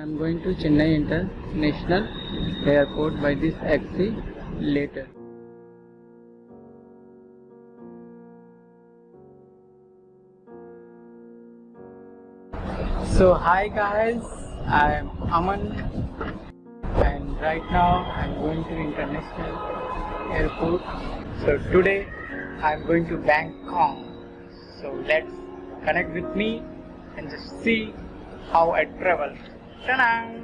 I am going to Chennai International Airport by this taxi later. So hi guys, I am Aman and right now I am going to International Airport. So today I am going to Bangkok. So let's connect with me and just see how I travel. Ta-da!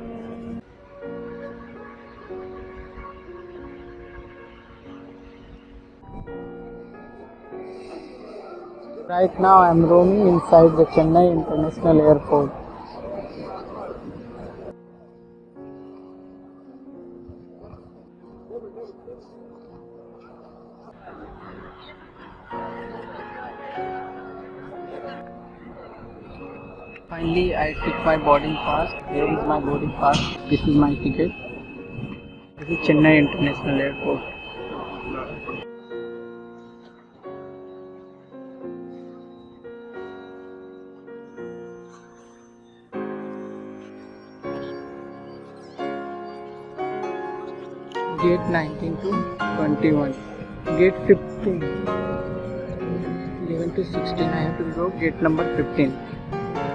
Right now I am roaming inside the Chennai International Airport. Finally, I took my boarding pass. Here is my boarding pass. This is my ticket. This is Chennai International Airport. Gate 19 to 21. Gate 15. 11 to 16. I have to go gate number 15.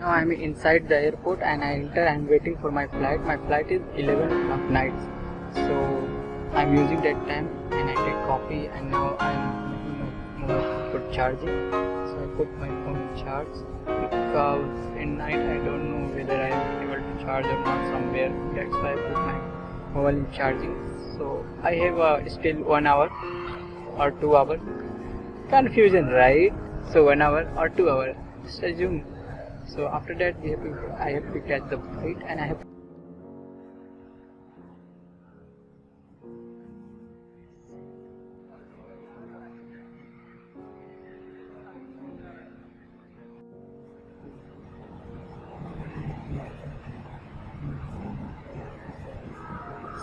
Now I'm inside the airport and I enter. I'm waiting for my flight. My flight is 11 of nights, so I'm using that time and I take coffee. And now I'm put charging. So I put my phone in charge because in night I don't know whether I am able to charge or not somewhere. That's why I put my mobile in charging. So I have uh, still one hour or two hours. Confusion, right? So one hour or two hours. Just assume so after that we have to, I have to catch the flight and I have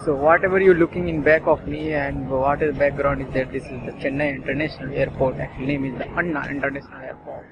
so whatever you're looking in back of me and what is the background is that this is the Chennai International Airport. Actually name is the Anna International Airport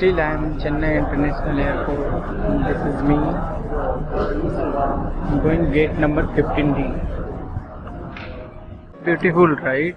Still I am in Chennai International Airport. This is me. I'm going gate number 15D. Beautiful, right?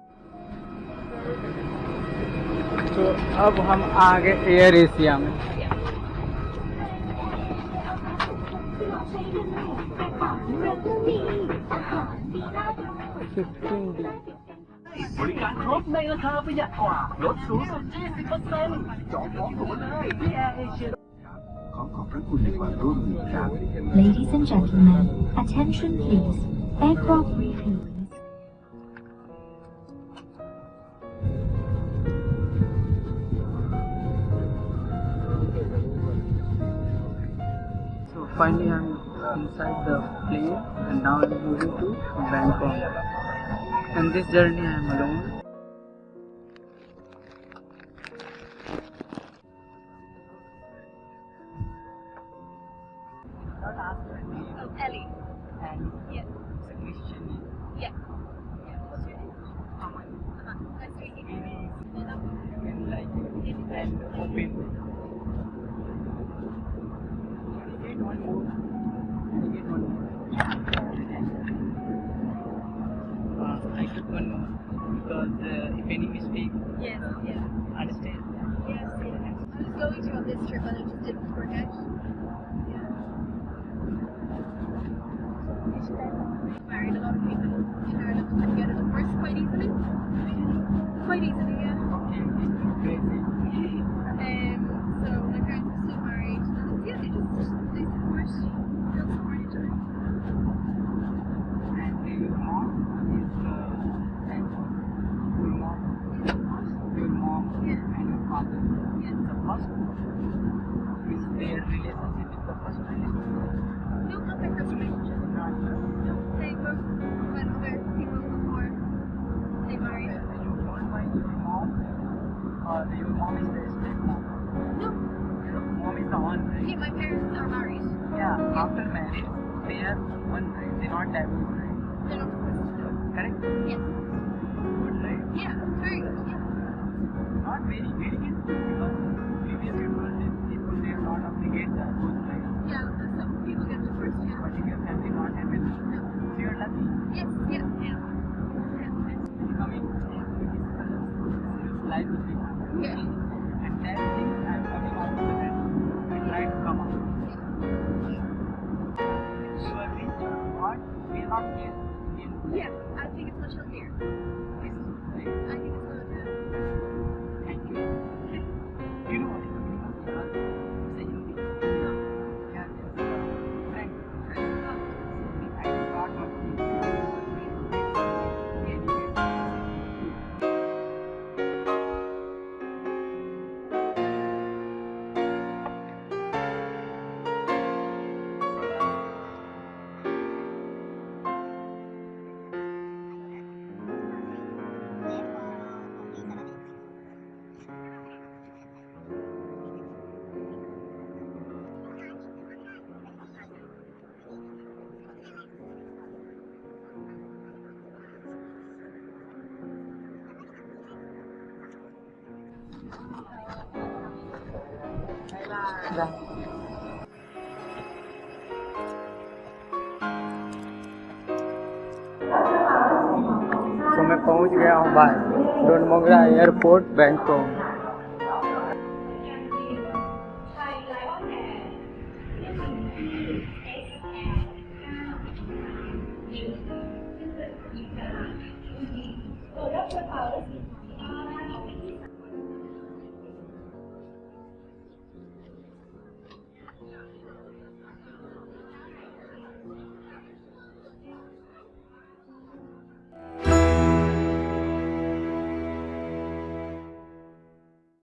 तो अब हम आ गए Air Asia में fifteen D บริการครบในราคาประหยัดกว่า ลดสูงสุด 20%จองจองตั๋วเลยที่แอร์เอเชีย ขอขอบพระคุณในความร่วมมือครับ Ladies and gentlemen, attention please. Aircraft refueling Finally I'm inside the plane and now I'm moving to Bangkok. And this journey I'm alone. Oh, Ellie. And Yeah. it's a Christian name. Yeah. Yeah, what's your name? Aman. Uh-huh. Nice to meet you. Any Hello. you can like and open. Get one more. Get one more. Uh, I took one more because uh, if any mistake, Yes, uh, yeah. understand. Yes, yeah. I on this trip, but it just didn't work out. Yeah. Married a lot of people in Ireland can get a divorce quite easily. Quite easily, yeah. Okay, crazy. Um, so my parents are still married, and yeah, they just they support, they'll support each other. And your mom is uh, and your mom, your mom Yeah. and your father. Yeah. The first is their relationship is the first relationship. No, not my first relationship. Not No, they both met other people before they married. you told by your mom or your mom is the stepmom. No, Your mom is the one, right? yeah, my parents are married. Yeah. After marriage, they are one, right? They not divorced, right? They're not divorced. Correct? Yes. Good, right? Yeah, very good. Yeah. Not very, very good because I think तो मैं पहुँच गया हूँ बाहर डोनमोगरा airport Bangkok.